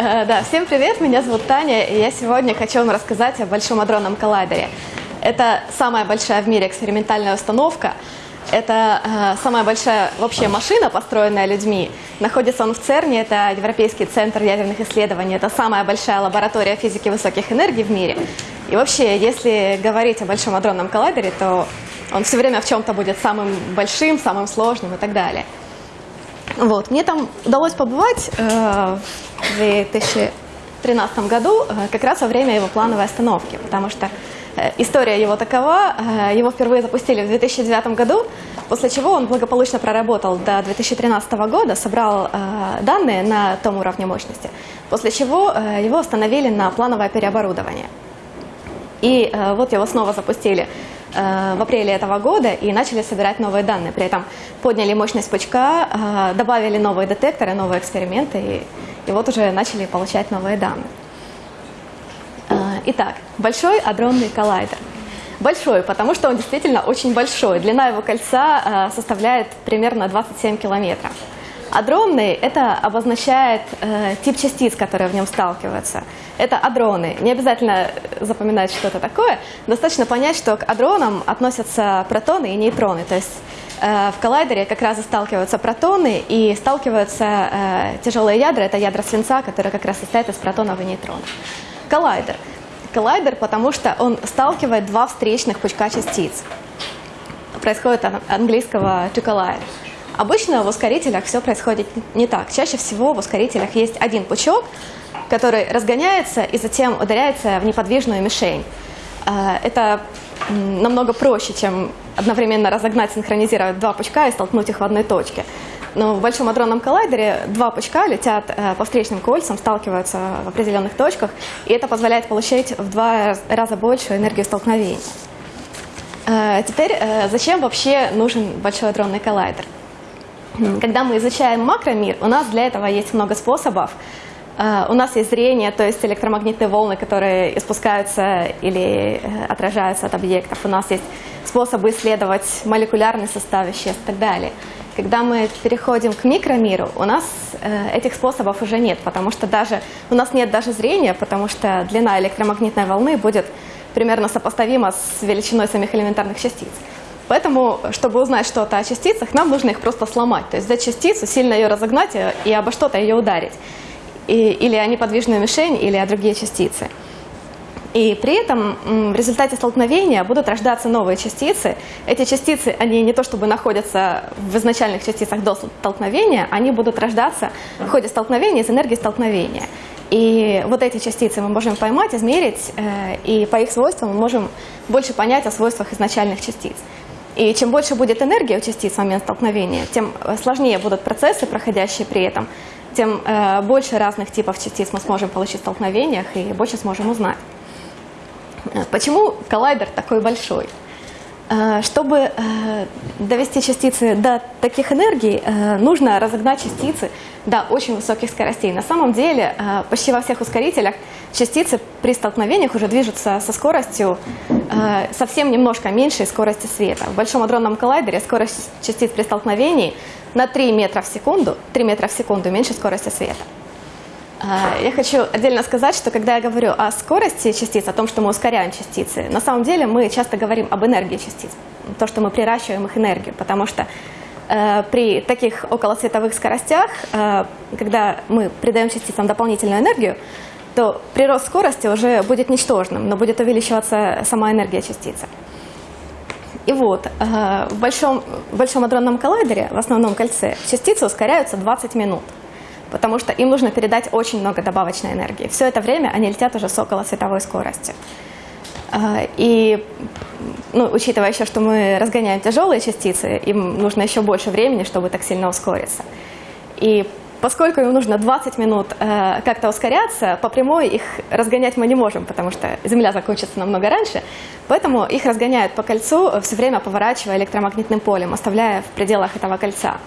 Э, Да, всем привет, меня зовут Таня, и я сегодня хочу вам рассказать о Большом адронном коллайдере. Это самая большая в мире экспериментальная установка. Это э, самая большая вообще машина, построенная людьми. Находится он в ЦЕРНе, это Европейский центр ядерных исследований. Это самая большая лаборатория физики высоких энергий в мире. И вообще, если говорить о Большом адронном коллайдере, то он все время в чем-то будет самым большим, самым сложным и так далее. Вот. Мне там удалось побывать э, в 2013 году, э, как раз во время его плановой остановки, потому что э, история его такова, э, его впервые запустили в 2009 году, после чего он благополучно проработал до 2013 года, собрал э, данные на том уровне мощности, после чего э, его установили на плановое переоборудование. И э, вот его снова запустили в апреле этого года и начали собирать новые данные. При этом подняли мощность пучка, э, добавили новые детекторы, новые эксперименты, и, и вот уже начали получать новые данные. Э, итак, Большой адронный коллайдер. Большой, потому что он действительно очень большой. Длина его кольца э, составляет примерно 27 километров. Адронный – это обозначает э, тип частиц, которые в нем сталкиваются. Это адроны. Не обязательно запоминать, что это такое. Достаточно понять, что к адронам относятся протоны и нейтроны. То есть э, в коллайдере как раз и сталкиваются протоны и сталкиваются э, тяжелые ядра. Это ядра свинца, которые как раз состоят из протонов и нейтронов. Коллайдер. Коллайдер, потому что он сталкивает два встречных пучка частиц. Происходит от английского to collide. Обычно в ускорителях все происходит не так. Чаще всего в ускорителях есть один пучок, который разгоняется и затем ударяется в неподвижную мишень. Э, Это намного проще, чем одновременно разогнать, синхронизировать два пучка и столкнуть их в одной точке. Но в Большом адронном коллайдере два пучка летят э, по встречным кольцам, сталкиваются в определенных точках, и это позволяет получить в два раз- раза большую энергию столкновений. Э, Теперь, зачем вообще нужен Большой адронный коллайдер? Когда мы изучаем макромир, у нас для этого есть много способов. Э, У нас есть зрение, то есть электромагнитные волны, которые испускаются или э, отражаются от объектов. У нас есть способы исследовать молекулярный состав веществ и так далее. Когда мы переходим к микромиру, у нас э, этих способов уже нет, потому что даже у нас нет даже зрения, потому что длина электромагнитной волны будет примерно сопоставима с величиной самих элементарных частиц. Поэтому, чтобы узнать что-то о частицах, нам нужно их просто сломать. То есть взять частицу, сильно ее разогнать и- и обо что-то ее ударить. И- или о неподвижную мишень, или о другие частицы. И при этом в результате столкновения будут рождаться новые частицы. Эти частицы, они не то чтобы находятся в изначальных частицах до столкновения, они будут рождаться в ходе столкновения из энергии столкновения. И вот эти частицы мы можем поймать, измерить, э, и по их свойствам мы можем больше понять о свойствах изначальных частиц. И чем больше будет энергии у частиц в момент столкновения, тем э, сложнее будут процессы, проходящие при этом, тем э, больше разных типов частиц мы сможем получить в столкновениях и больше сможем узнать. Э, Почему коллайдер такой большой? Э, Чтобы э, довести частицы до таких энергий, э, нужно разогнать частицы до очень высоких скоростей. На самом деле, почти во всех ускорителях частицы при столкновениях уже движутся со скоростью совсем немножко меньшей скорости света. В Большом адронном коллайдере скорость частиц при столкновении на 3 метра в секунду, 3 метра в секунду меньше скорости света. А, Я хочу отдельно сказать, что когда я говорю о скорости частиц, о том, что мы ускоряем частицы, на самом деле мы часто говорим об энергии частиц, то, что мы приращиваем их энергию, потому что э, при таких околосветовых скоростях, э, когда мы придаем частицам дополнительную энергию, то прирост скорости уже будет ничтожным, но будет увеличиваться сама энергия частицы. И вот, э, в большом, в большом адронном коллайдере, в основном кольце, частицы ускоряются 20 минут, потому что им нужно передать очень много добавочной энергии. Все это время они летят уже с около световой скорости. Э, И, ну, учитывая еще, что мы разгоняем тяжелые частицы, им нужно еще больше времени, чтобы так сильно ускориться. И поскольку им нужно 20 минут э, как-то ускоряться, по прямой их разгонять мы не можем, потому что Земля закончится намного раньше, поэтому их разгоняют по кольцу, все время поворачивая электромагнитным полем, оставляя в пределах этого кольца.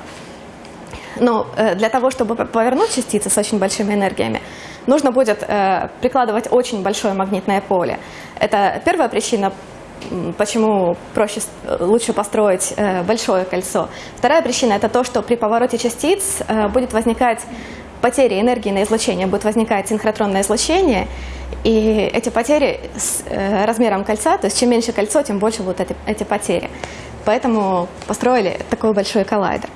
Но э, для того, чтобы повернуть частицы с очень большими энергиями, нужно будет э, прикладывать очень большое магнитное поле. Это первая причина, почему проще, э, лучше построить большое кольцо. Вторая причина – это то, что при повороте частиц будет возникать потери энергии на излучение будет возникать синхротронное излучение, и эти потери с размером кольца, то есть чем меньше кольцо, тем больше будут эти, эти потери. Поэтому построили такой большой коллайдер.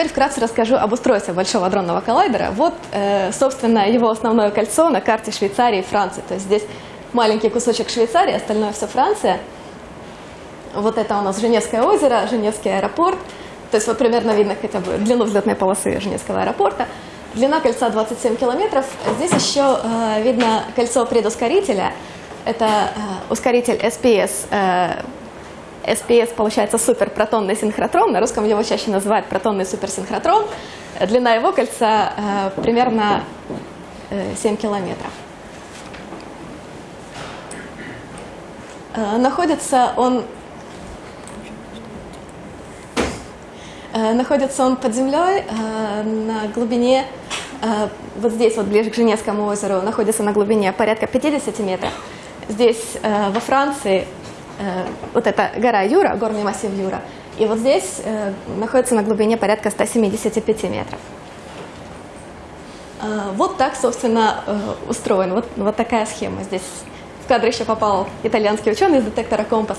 Теперь вкратце расскажу об устройстве Большого адронного коллайдера. Вот, э, собственно, его основное кольцо на карте Швейцарии и Франции. То есть здесь маленький кусочек Швейцарии, остальное все Франция. Вот это у нас Женевское озеро, Женевский аэропорт. То есть вот примерно видно хотя бы длину взлетной полосы Женевского аэропорта. Длина кольца 27 километров. Здесь еще э, видно кольцо предускорителя. Это э, ускоритель SPS. SPS получается суперпротонный синхротрон. На русском его чаще называют протонный суперсинхротрон. Длина его кольца э, примерно э, 7 километров. Э, находится он э, находится он под землей э, на глубине Э, вот здесь, вот ближе к Женевскому озеру, находится на глубине порядка 50 метров. Здесь, во Франции, э, вот эта гора Юра, горный массив Юра, и вот здесь находится на глубине порядка 175 метров. Вот так, собственно, устроен. Вот, вот такая схема. Здесь в кадр еще попал итальянский ученый из детектора «Компас».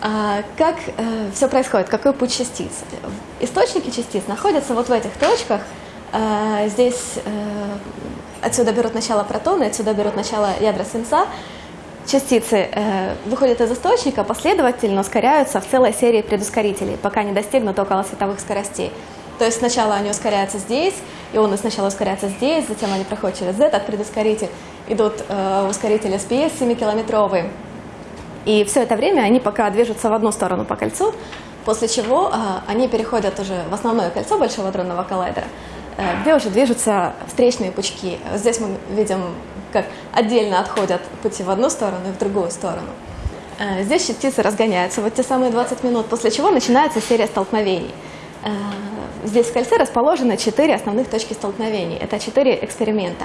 Как все происходит? Какой путь частиц? Источники частиц находятся вот в этих точках – а, здесь э, отсюда берут начало протоны, отсюда берут начало ядра свинца. Частицы э, выходят из источника, последовательно ускоряются в целой серии предускорителей, пока не достигнут около световых скоростей. То есть сначала они ускоряются здесь, ионы сначала ускоряются здесь, затем они проходят через этот предускоритель, идут э, ускорители SPS 7-километровые. И все это время они пока движутся в одну сторону по кольцу, после чего они переходят уже в основное кольцо Большого адронного коллайдера, Э, где уже движутся встречные пучки. Здесь мы видим, как отдельно отходят пути в одну сторону и в другую сторону. Э, здесь частицы разгоняются вот те самые 20 минут, после чего начинается серия столкновений. Э, здесь в кольце расположены четыре основных точки столкновений. Это четыре эксперимента.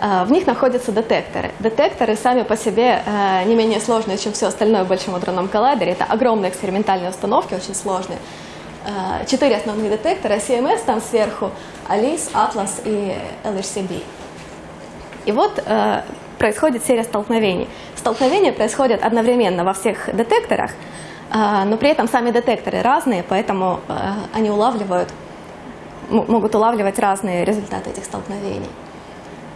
В них находятся детекторы. Детекторы сами по себе не менее сложные, чем все остальное в Большом адронном коллайдере. Это огромные экспериментальные установки, очень сложные. Э, четыре основных детектора, CMS там сверху, ALICE, Atlas и LHCb. И вот э, происходит серия столкновений. Столкновения происходят одновременно во всех детекторах, э, но при этом сами детекторы разные, поэтому э, они улавливают, могут улавливать разные результаты этих столкновений.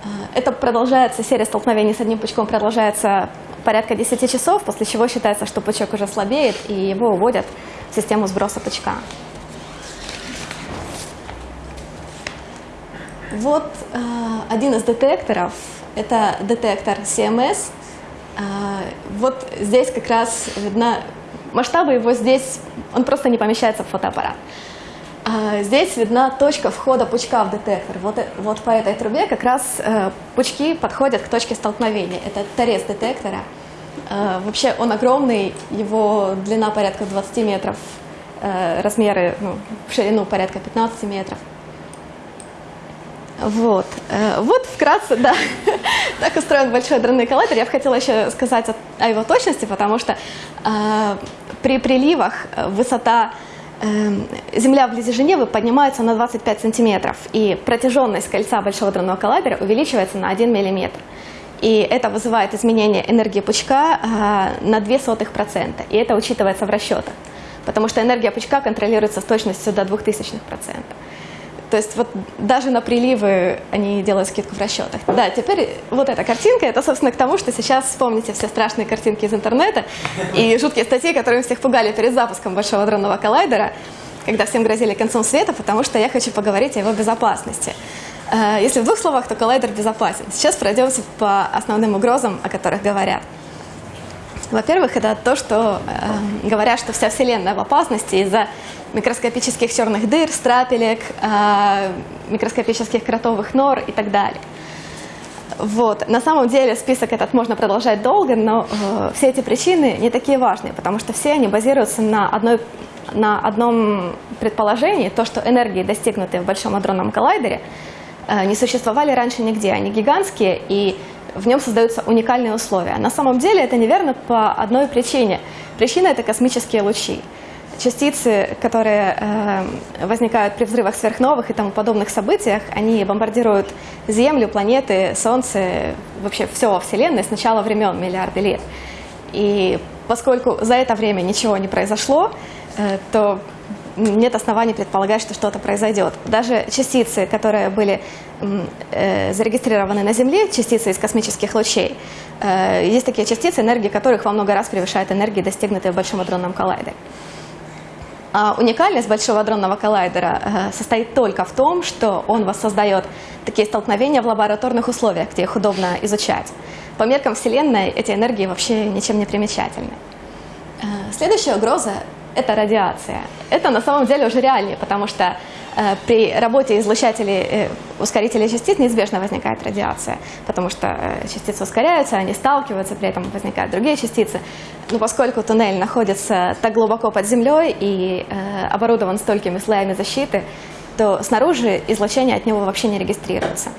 Э, это продолжается, серия столкновений с одним пучком продолжается порядка 10 часов, после чего считается, что пучок уже слабеет, и его уводят систему сброса пучка. Вот э, один из детекторов, это детектор CMS. Э, вот здесь как раз видно, масштабы его здесь, он просто не помещается в фотоаппарат. Э, здесь видна точка входа пучка в детектор. Вот, вот по этой трубе как раз э, пучки подходят к точке столкновения. Это торец детектора. Э, вообще он огромный, его длина порядка 20 метров, э, размеры ну, ширину порядка 15 метров. Вот, э, вот вкратце, да, так устроен большой адронный коллайдер. Я бы хотела еще сказать о, его точности, потому что э, при приливах высота э, Земля вблизи Женевы поднимается на 25 сантиметров, и протяженность кольца большого адронного коллайдера увеличивается на 1 миллиметр. И это вызывает изменение энергии пучка э, на 0,02%. И это учитывается в расчетах. Потому что энергия пучка контролируется с точностью до 0,02%. То есть вот даже на приливы они делают скидку в расчетах. Да, теперь вот эта картинка, это, собственно, к тому, что сейчас вспомните все страшные картинки из интернета и жуткие статьи, которые всех пугали перед запуском Большого дронного коллайдера, когда всем грозили концом света, потому что я хочу поговорить о его безопасности. Э, если в двух словах, то коллайдер безопасен. Сейчас пройдемся по основным угрозам, о которых говорят. Во-первых, это то, что э, говорят, что вся Вселенная в опасности из-за микроскопических черных дыр, страпелек, э, микроскопических кротовых нор и так далее. Вот. На самом деле список этот можно продолжать долго, но э, все эти причины не такие важные, потому что все они базируются на, одной, на одном предположении, то, что энергии, достигнутые в Большом адронном коллайдере, э, не существовали раньше нигде. Они гигантские, и в нем создаются уникальные условия. На самом деле это неверно по одной причине. Причина – это космические лучи. Частицы, которые э, возникают при взрывах сверхновых и тому подобных событиях, они бомбардируют Землю, планеты, Солнце, вообще все во Вселенной с начала времен, миллиарды лет. И поскольку за это время ничего не произошло, э, то нет оснований предполагать, что что-то произойдет. Даже частицы, которые были э, зарегистрированы на Земле, частицы из космических лучей, э, есть такие частицы, энергии которых во много раз превышает энергии, достигнутые в Большом адронном коллайдере. А уникальность Большого адронного коллайдера э, состоит только в том, что он воссоздает такие столкновения в лабораторных условиях, где их удобно изучать. По меркам Вселенной эти энергии вообще ничем не примечательны. Э, следующая угроза это радиация. Это на самом деле уже реальнее, потому что при работе излучателей, э, ускорителей частиц неизбежно возникает радиация, потому что э, частицы ускоряются, они сталкиваются, при этом возникают другие частицы. Но поскольку туннель находится так глубоко под землей и э, оборудован столькими слоями защиты, то снаружи излучение от него вообще не регистрируется.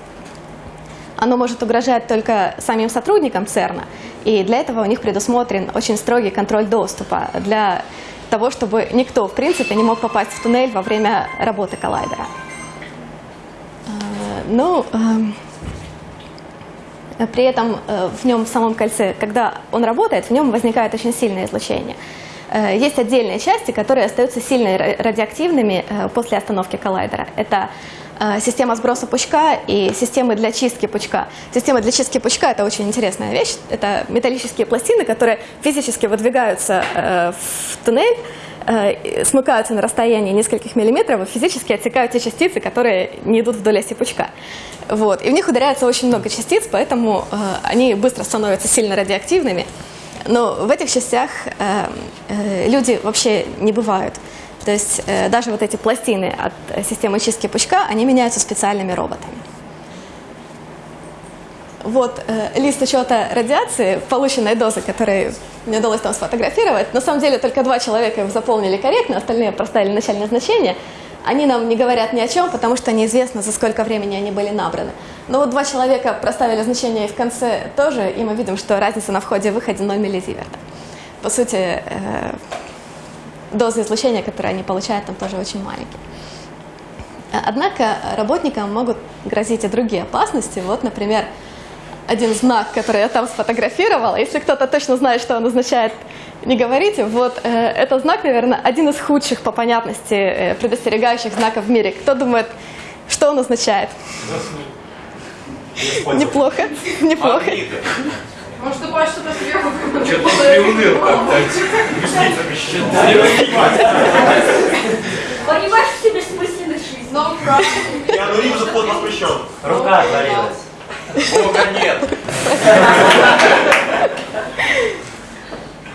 Оно может угрожать только самим сотрудникам ЦЕРНа, и для этого у них предусмотрен очень строгий контроль доступа для того, чтобы никто, в принципе, не мог попасть в туннель во время работы коллайдера. Э, ну, эм, при этом э, в нем, в самом кольце, когда он работает, в нем возникает очень сильное излучение. Э, есть отдельные части, которые остаются сильно радиоактивными после остановки коллайдера. Это система сброса пучка и системы для чистки пучка. Система для чистки пучка – это очень интересная вещь. Это металлические пластины, которые физически выдвигаются э, в туннель, э, смыкаются на расстоянии нескольких миллиметров и физически отсекают те частицы, которые не идут вдоль оси пучка. Вот. И в них ударяется очень много частиц, поэтому они быстро становятся сильно радиоактивными. Но в этих частях люди вообще не бывают. То есть э, даже вот эти пластины от системы чистки пучка, они меняются специальными роботами. Вот э, лист учета радиации, полученной дозы, которую мне удалось там сфотографировать. На самом деле только два человека их заполнили корректно, остальные проставили начальное значение. Они нам не говорят ни о чем, потому что неизвестно, за сколько времени они были набраны. Но вот два человека проставили значение и в конце тоже, и мы видим, что разница на входе и выходе 0 миллизиверта. По сути, э, дозы излучения, которые они получают, там тоже очень маленькие. Однако работникам могут грозить и другие опасности. Вот, например, один знак, который я там сфотографировала. Если кто-то точно знает, что он означает, не говорите. Вот э, это знак, наверное, один из худших по понятности э, предостерегающих знаков в мире. Кто думает, что он означает? Неплохо, неплохо. Может, упасть что-то сверху? Что-то приуныл как-то. Понимаешь, что тебе бессмысленная жизнь? No problem. Я ну вижу, под воспрещен. Рука отвалилась. Бога нет.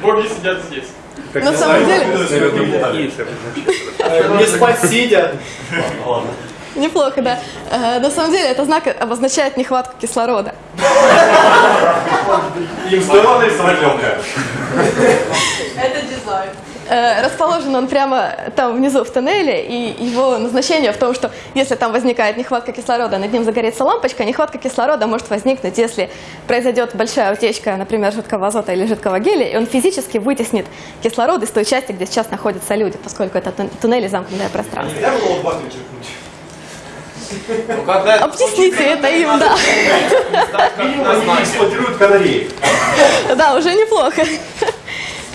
Боги сидят здесь. На самом деле, Не спать сидя. Ладно. Неплохо, да. Э, На самом деле, это знак обозначает нехватку кислорода. Им стоило нарисовать легкое. Это дизайн. Э, Расположен он прямо там внизу в тоннеле, и его назначение в том, что если там возникает нехватка кислорода, над ним загорится лампочка, нехватка кислорода может возникнуть, если произойдет большая утечка, например, жидкого азота или жидкого гелия, и он физически вытеснит кислород из той части, где сейчас находятся люди, поскольку это тун- туннели замкнутое пространство. Нельзя было? Ну, когда Объясните это им, да. Эксплуатируют. Да, уже неплохо.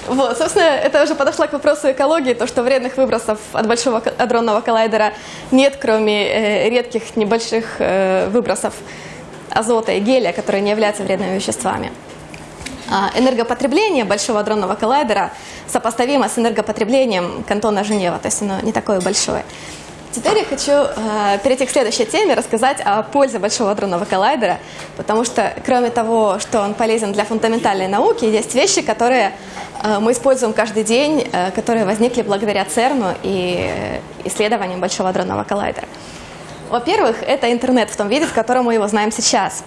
Вот, собственно, это уже подошла к вопросу экологии, то, что вредных выбросов от Большого адронного коллайдера нет, кроме э, редких небольших э, выбросов азота и гелия, которые не являются вредными веществами. А энергопотребление Большого адронного коллайдера сопоставимо с энергопотреблением кантона Женева, то есть оно не такое большое. Теперь я хочу э, перейти к следующей теме, рассказать о пользе Большого адронного коллайдера, потому что кроме того, что он полезен для фундаментальной науки, есть вещи, которые э, мы используем каждый день, э, которые возникли благодаря ЦЕРНу и э, исследованиям Большого адронного коллайдера. Во-первых, это интернет в том виде, в котором мы его знаем сейчас.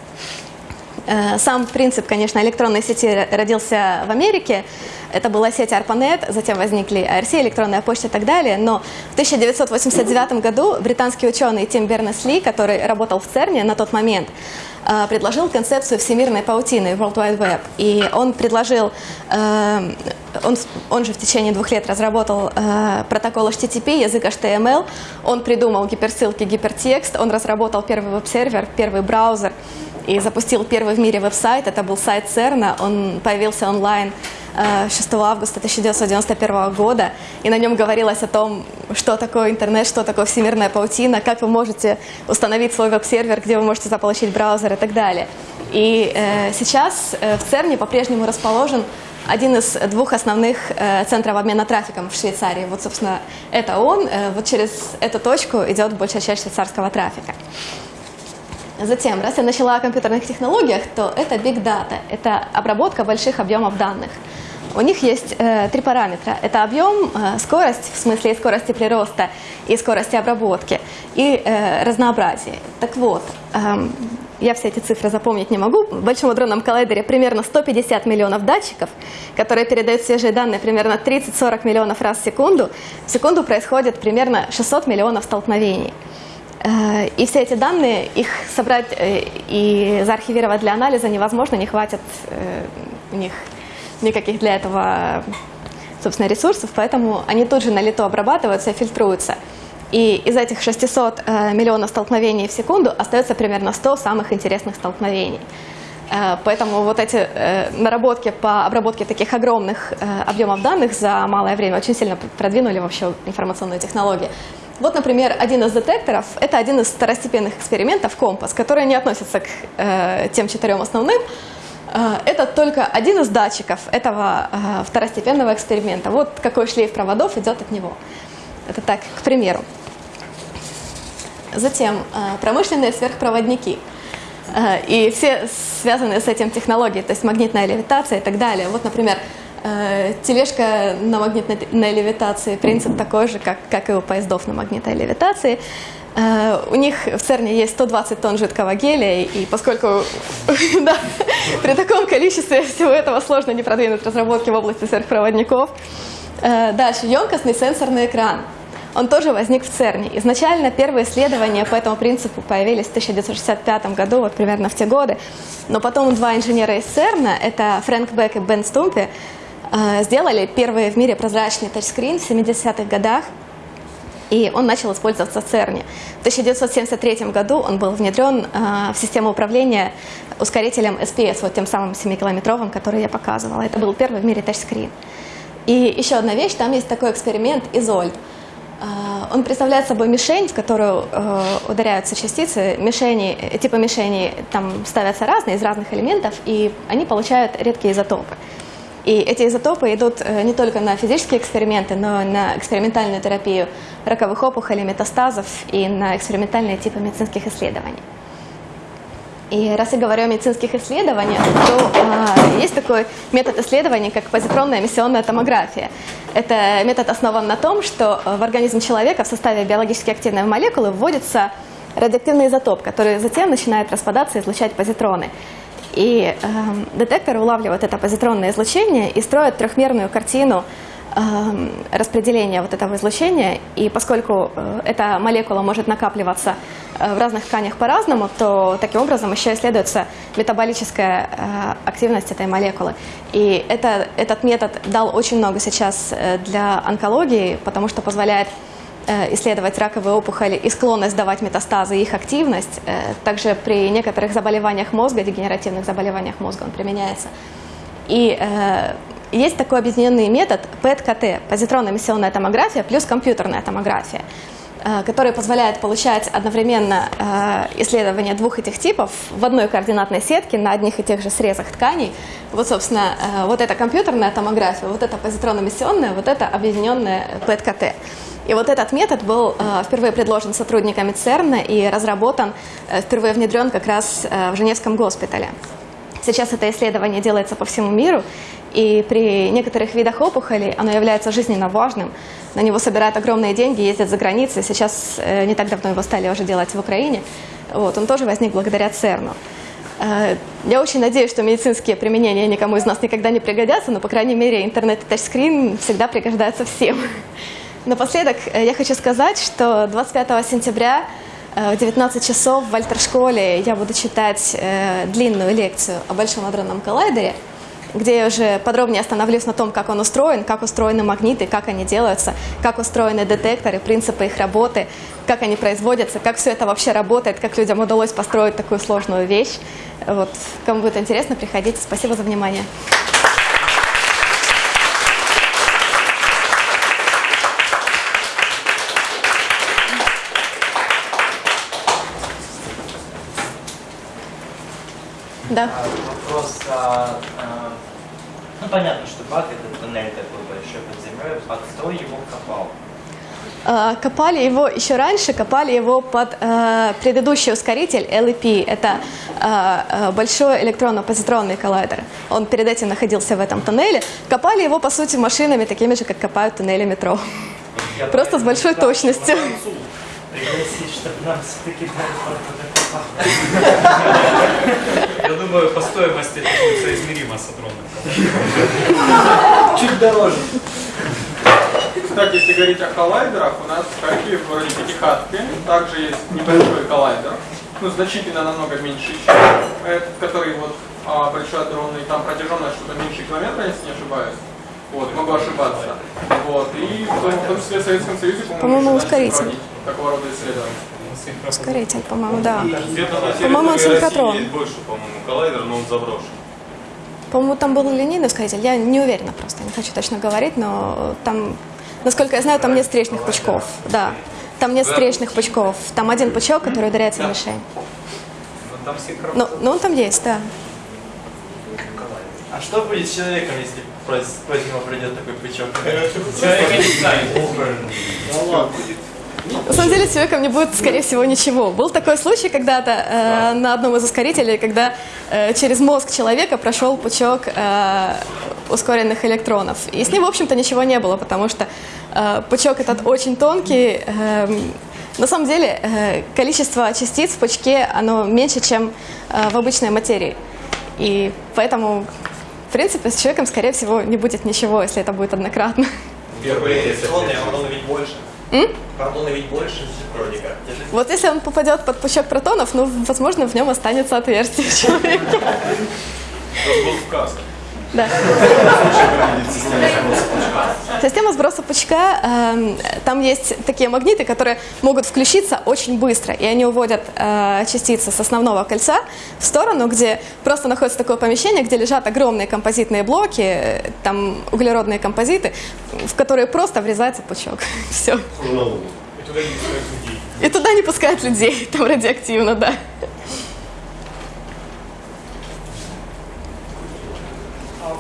Э, Сам принцип, конечно, электронной сети родился в Америке. Это была сеть ARPANET, затем возникли IRC, электронная почта и так далее. Но в 1989 году британский ученый Тим Бернес-Ли, который работал в ЦЕРНе на тот момент, э, предложил концепцию всемирной паутины, World Wide Web. И он предложил э, он, он же в течение двух лет разработал э, протокол HTTP, язык HTML, он придумал гиперссылки, гипертекст, он разработал первый веб-сервер, первый браузер и запустил первый в мире веб-сайт, это был сайт CERN, он появился онлайн 6 августа 1991 года, и на нем говорилось о том, что такое интернет, что такое всемирная паутина, как вы можете установить свой веб-сервер, где вы можете заполучить браузер и так далее. И э, сейчас э, в ЦЕРНе по-прежнему расположен один из двух основных э, центров обмена трафиком в Швейцарии. Вот, собственно, это он. Э, вот через эту точку идет большая часть швейцарского трафика. Затем, раз я начала о компьютерных технологиях, то это Big Data. Это обработка больших объемов данных. У них есть э, три параметра. Это объем, э, скорость, в смысле и скорости прироста, и скорости обработки, и э, разнообразие. Так вот, э, я все эти цифры запомнить не могу. В Большом адронном коллайдере примерно 150 миллионов датчиков, которые передают свежие данные примерно 30-40 миллионов раз в секунду. В секунду происходит примерно 600 миллионов столкновений. Э, и все эти данные, их собрать э, и заархивировать для анализа невозможно, не хватит э, у них никаких для этого, собственно, ресурсов, поэтому они тут же на лету обрабатываются и фильтруются. И из этих 600 э, миллионов столкновений в секунду остается примерно 100 самых интересных столкновений. Поэтому вот эти наработки по обработке таких огромных объемов данных за малое время очень сильно продвинули вообще информационную технологию. Вот, например, один из детекторов – это один из второстепенных экспериментов, компас, который не относится к э, тем четырем основным, Э, это только один из датчиков этого э, второстепенного эксперимента. Вот какой шлейф проводов идет от него. Это так, к примеру. Затем э, промышленные сверхпроводники и все связанные с этим технологии, то есть магнитная левитация и так далее. Вот, например, тележка на магнитной левитации, принцип такой же, как, как и у поездов на магнитной левитации. Э, у них в ЦЕРНе есть 120 тонн жидкого гелия, и поскольку да, при таком количестве всего этого сложно не продвинуть разработки в области сверхпроводников. Э, дальше, емкостный сенсорный экран. Он тоже возник в ЦЕРНе. Изначально первые исследования по этому принципу появились в 1965 году, вот примерно в те годы. Но потом два инженера из ЦЕРНа, это Фрэнк Бек и Бен Стумпи, э, сделали первый в мире прозрачный тачскрин в 70-х годах и он начал использоваться в ЦЕРНе. В 1973 году он был внедрен э, в систему управления ускорителем SPS, вот тем самым 7-километровым, который я показывала. Это был первый в мире тачскрин. И еще одна вещь, там есть такой эксперимент Изольд. Э, он представляет собой мишень, в которую э, ударяются частицы. Мишени, типа мишени там ставятся разные, из разных элементов, и они получают редкие изотопы. И эти изотопы идут э, не только на физические эксперименты, но и на экспериментальную терапию раковых опухолей, метастазов и на экспериментальные типы медицинских исследований. И раз я говорю о медицинских исследованиях, то э, есть такой метод исследований, как позитронная эмиссионная томография. Это метод основан на том, что в организм человека в составе биологически активной молекулы вводится радиоактивный изотоп, который затем начинает распадаться и излучать позитроны. И э, детектор улавливает это позитронное излучение и строит трехмерную картину э, распределения вот этого излучения. И поскольку э, эта молекула может накапливаться э, в разных тканях по-разному, то таким образом еще исследуется метаболическая э, активность этой молекулы. И это, этот метод дал очень много сейчас э, для онкологии, потому что позволяет исследовать раковые опухоли и склонность давать метастазы, их активность. Э, также при некоторых заболеваниях мозга, дегенеративных заболеваниях мозга он применяется. И э, есть такой объединенный метод ПЭТ-КТ, позитронно-эмиссионная томография плюс компьютерная томография, э, который позволяет получать одновременно э, исследования двух этих типов в одной координатной сетке на одних и тех же срезах тканей. Вот, собственно, э, вот эта компьютерная томография, вот эта позитронно-эмиссионная, вот это объединенная ПЭТ-КТ. И вот этот метод был э, впервые предложен сотрудниками ЦЕРНа и разработан, э, впервые внедрен как раз э, в Женевском госпитале. Сейчас это исследование делается по всему миру, и при некоторых видах опухолей оно является жизненно важным. На него собирают огромные деньги, ездят за границей. Сейчас не так давно его стали уже делать в Украине. Вот, он тоже возник благодаря ЦЕРНу. Я очень надеюсь, что медицинские применения никому из нас никогда не пригодятся, но, по крайней мере, интернет и тачскрин всегда пригождаются всем. Напоследок э, я хочу сказать, что 25 сентября э, в 19 часов в Альтер-школе я буду читать э, длинную лекцию о Большом адронном коллайдере. где я уже подробнее остановлюсь на том, как он устроен, как устроены магниты, как они делаются, как устроены детекторы, принципы их работы, как они производятся, как все это вообще работает, как людям удалось построить такую сложную вещь. Вот. Кому будет интересно, приходите. Спасибо за внимание. Да. А, Вопрос, а, а, ну понятно, что бак это туннель такой большой под землей, а кто его копал? Э, Копали его еще раньше, копали его под э, предыдущий ускоритель LEP. Это э, большой электронно-позитронный коллайдер. Он перед этим находился в этом туннеле. Копали его, по сути, машинами, такими же, как копают туннели метро. Я Просто с большой точностью. Пригласить, чтобы нам все-таки Я думаю, по стоимости это будет соизмеримо с адроном. Чуть дороже. Кстати, если говорить о коллайдерах, у нас в Харькове в также есть небольшой коллайдер, ну, значительно намного меньше, чем этот, который вот а, большой адронный, там протяженность что-то меньше километра, если не ошибаюсь. Вот, могу ошибаться. Вот, и в том, в том числе в Советском Союзе, по-моему, начали ускоритель. проводить такого рода исследования. Ускоритель, по-моему, да. По-моему, он синхротрон. Больше, по-моему, коллайдер, но он заброшен. По-моему, там был линейный ускоритель. Я не уверена просто, не хочу точно говорить, но там, насколько я знаю, там нет встречных пучков. Да. Там нет встречных пучков. Там один пучок, который ударяется в мишень. Но там синхрон. Ну, ну он там есть, да. А что будет с человеком, если против него придет такой пучок? Человека не станет. На самом деле с человеком не будет, скорее всего, ничего. Был такой случай когда-то э, на одном из ускорителей, когда э, через мозг человека прошел пучок э, ускоренных электронов. И с ним, в общем-то, ничего не было, потому что э, пучок этот очень тонкий. э, на самом деле, э, количество частиц в пучке, оно меньше, чем э, в обычной материи. И поэтому, в принципе, с человеком, скорее всего, не будет ничего, если это будет однократно. Первый Протоны, протоны ведь больше. Протоны ведь больше же Вот если он попадет под пучок протонов, ну, возможно, в нем останется отверстие в человеке. Это был вказ. Да. Система сброса пучка, эм, там есть такие магниты, которые могут включиться очень быстро, и они уводят э, частицы с основного кольца в сторону, где просто находится такое помещение, где лежат огромные композитные блоки, э, там углеродные композиты, в которые просто врезается пучок. Все. И туда не пускают людей. И туда не пускают людей, там радиоактивно, да.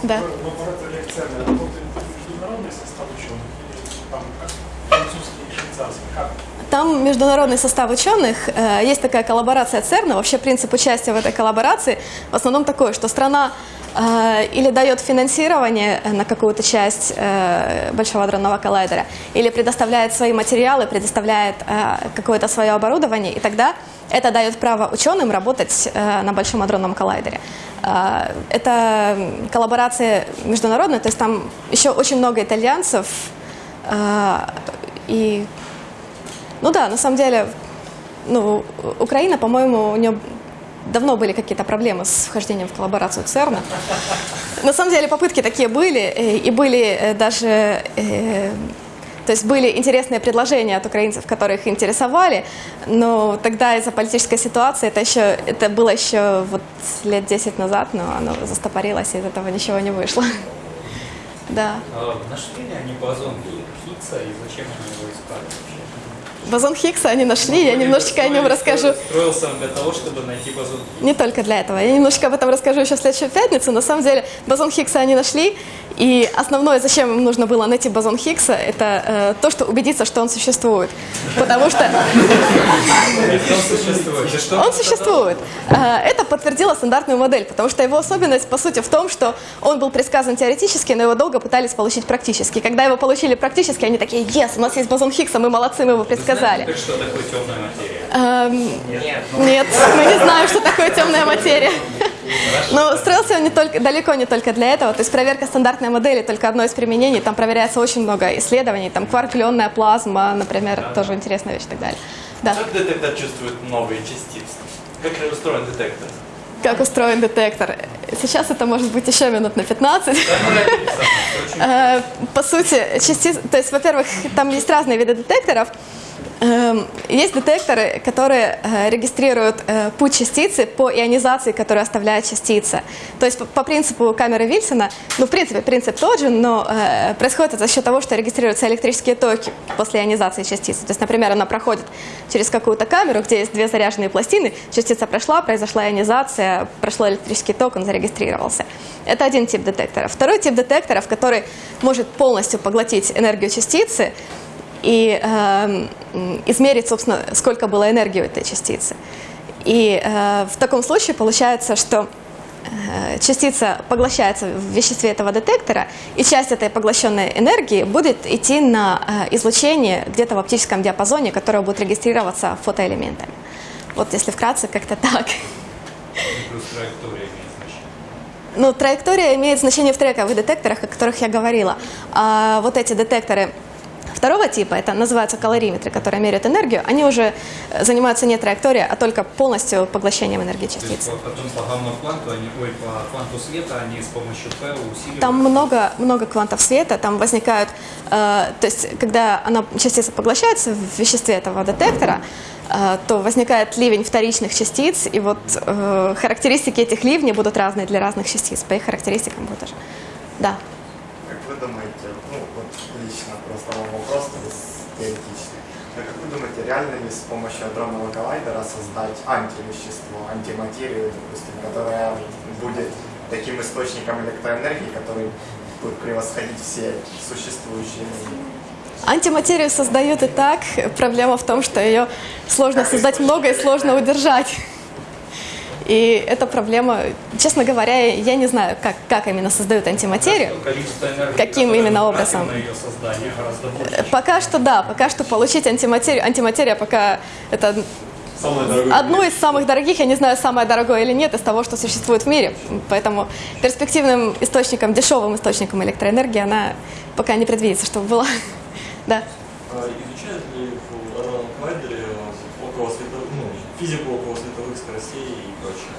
Да. В лаборатории ЦЕРНа работает международный состав ученых французский и швейцарский? Как? Там международный состав ученых, э, есть такая коллаборация ЦЕРНа. Вообще принцип участия в этой коллаборации в основном такой, что страна э, или дает финансирование на какую-то часть э, Большого адронного коллайдера, или предоставляет свои материалы, предоставляет э, какое-то свое оборудование, и тогда это дает право ученым работать э, на Большом адронном коллайдере. Э, это коллаборация международная, то есть там еще очень много итальянцев, э, и ну да, на самом деле, ну, Украина, по-моему, у нее давно были какие-то проблемы с вхождением в коллаборацию ЦЕРНа. На самом деле попытки такие были, и были даже, то есть были интересные предложения от украинцев, которые их интересовали, но тогда из-за политической ситуации, это еще, это было еще вот лет 10 назад, но оно застопорилось, и из этого ничего не вышло. Да. А, Нашли ли они бозон Хиггса и зачем они его искали? Бозон Хиггса они нашли, я немножечко о нем расскажу. Строился он для того, чтобы найти бозон Хиггса. Не только для этого. Я немножко об этом расскажу еще в следующую пятницу. На самом деле бозон Хиггса они нашли. И основное, зачем им нужно было найти бозон Хиггса, это э, то, что убедиться, что он существует. Потому что Он существует. И что? он существует. Э, это подтвердило стандартную модель, потому что его особенность, по сути, в том, что он был предсказан теоретически, но его долго пытались получить практически. Когда его получили практически, они такие, yes, у нас есть бозон Хиггса, мы молодцы, мы его предсказали. Так что такое темная материя? Эм, Нет. Нет, мы не знаем, что такое темная материя. Но строился он не только, далеко не только для этого. То есть проверка стандартной модели только одно из применений. Там проверяется очень много исследований. Там кварк-ионная плазма, например, тоже интересная вещь и так далее. Да. Как детектор чувствует новые частицы? Как устроен детектор? как устроен детектор. Сейчас это может быть еще минут на 15. Э, По сути, частиц... То есть, во-первых, там есть разные виды детекторов. Эм, Есть детекторы, которые э, регистрируют э, путь частицы по ионизации, которую оставляет частица. То есть по, принципу камеры Вильсона, ну, в принципе, принцип тот же, но э, происходит это за счет того, что регистрируются электрические токи после ионизации частицы. То есть, например, она проходит через какую-то камеру, где есть две заряженные пластины, частица прошла, произошла ионизация, прошел электрический ток, он зарегистрировался. Это один тип детектора. Второй тип детекторов, который может полностью поглотить энергию частицы, и м, измерить, собственно, сколько было энергии у этой частицы. И э, в таком случае получается, что э, частица поглощается в веществе этого детектора, и часть этой поглощенной энергии будет идти на э, излучение где-то в оптическом диапазоне, которое будет регистрироваться фотоэлементами. Вот если вкратце, как-то так. Ну, траектория имеет значение в трековых детекторах, о которых я говорила. А вот эти детекторы второго типа, это называются калориметры, которые меряют энергию, они уже э, занимаются не траекторией, а только полностью поглощением энергии То есть по- потом по гамма-кванту, они, ой, по кванту света они с помощью P усиливают. Там много, много квантов света, там возникают, э, то есть когда она, частица поглощается в веществе этого детектора, э, то возникает ливень вторичных частиц, и вот э, характеристики этих ливней будут разные для разных частиц, по их характеристикам будет тоже. Да. Как вы думаете, ну вот лично просто вам вопрос то есть, теоретически, а как вы думаете, реально ли с помощью адронного коллайдера создать антивещество, антиматерию, допустим, которая будет таким источником электроэнергии, который будет превосходить все существующие энергии? Антиматерию создают и так. Проблема в том, что ее сложно создать много и сложно удержать. И эта проблема, честно говоря, я не знаю, как, как именно создают антиматерию. Энергии, Каким именно образом? тратим На ее создание гораздо больше. Э, Пока что да, пока что получить антиматерию. Антиматерия пока это одно из самых дорогих, я не знаю, самое дорогое или нет, из того, что существует в мире. Поэтому перспективным источником, дешевым источником электроэнергии она пока не предвидится, чтобы была. Да. А изучают ли в Адронном коллайдере около световых, ну, физику около световых скоростей и прочее?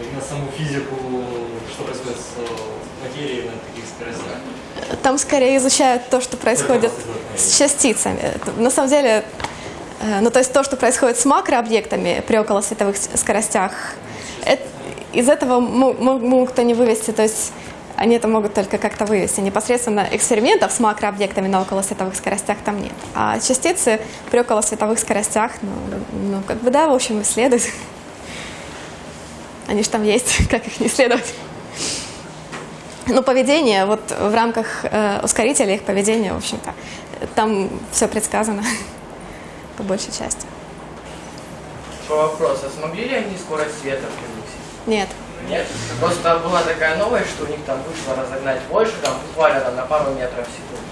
Именно саму физику, что происходит с э, материей на таких скоростях. Там скорее изучают то, что происходит с частицами. На самом деле, э, ну то есть то, что происходит с макрообъектами при околосветовых скоростях, это- из этого мо- мо- могут они вывести, то есть они это могут только как-то вывести. Непосредственно экспериментов с макрообъектами на околосветовых скоростях там нет. А частицы при околосветовых скоростях, ну, ну как бы да, в общем, исследуют. Они же там есть, как их не исследовать. Ну, поведение, вот в рамках э, ускорителя их поведение, в общем-то, там все предсказано по большей части. По вопросу, а смогли ли они скорость света превысить? Нет. Нет? Просто была такая новость, что у них там вышло разогнать больше, там буквально там, на пару метров в секунду.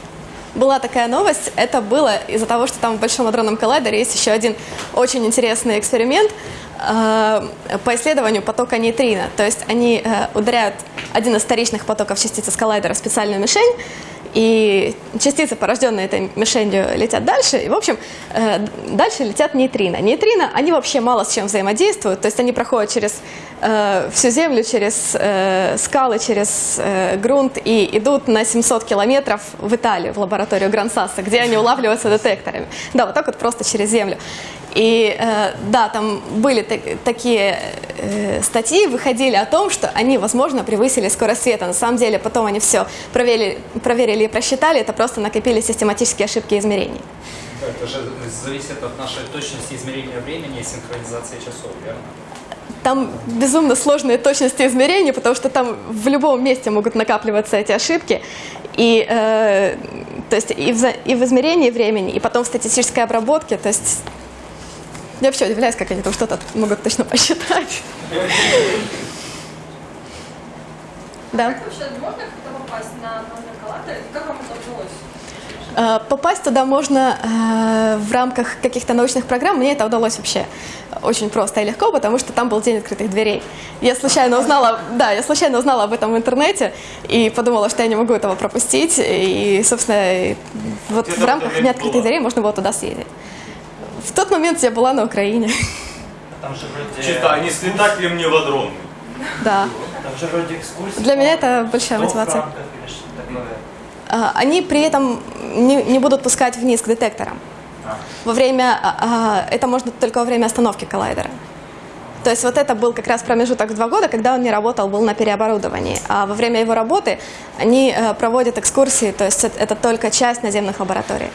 Была такая новость, это было из-за того, что там в Большом адронном коллайдере есть еще один очень интересный эксперимент по исследованию потока нейтрино. То есть они э, ударяют один из вторичных потоков частицы с коллайдера в специальную мишень, и частицы, порожденные этой мишенью, летят дальше. И, в общем, э, дальше летят нейтрино. Нейтрино, они вообще мало с чем взаимодействуют. То есть они проходят через э, всю Землю, через э, скалы, через э, грунт и идут на 700 километров в Италию, в лабораторию Грансаса, где они улавливаются детекторами. Да, вот так вот просто через Землю. И э, да, там были так- такие э, статьи, выходили о том, что они, возможно, превысили скорость света. На самом деле, потом они все проверили, проверили и просчитали, это просто накопили систематические ошибки измерений. Да, это же зависит от нашей точности измерения времени и синхронизации часов, верно? Там безумно сложные точности измерений, потому что там в любом месте могут накапливаться эти ошибки. И, э, то есть и, в, и в измерении времени, и потом в статистической обработке. То есть я вообще удивляюсь, как они там что-то могут точно посчитать. Да. Как вообще можно как-то попасть на номер коллайдера? Как вам это удалось? Э, Попасть туда можно э, в рамках каких-то научных программ. Мне это удалось вообще очень просто и легко, потому что там был день открытых дверей. Я случайно узнала, да, я случайно узнала об этом в интернете и подумала, что я не могу этого пропустить. И, собственно, вот в рамках дня открытых дверей можно было туда съездить. В тот момент я была на Украине. Там же вроде... Читай, не слетать ли мне в? Да. Там же вроде экскурсии. Для меня это большая мотивация. А, Они при этом не, не будут пускать вниз к детекторам. А. Во время, а, это можно только во время остановки коллайдера. То есть вот это был как раз промежуток в два года, когда он не работал, был на переоборудовании. А во время его работы они э, проводят экскурсии, то есть это только часть наземных лабораторий.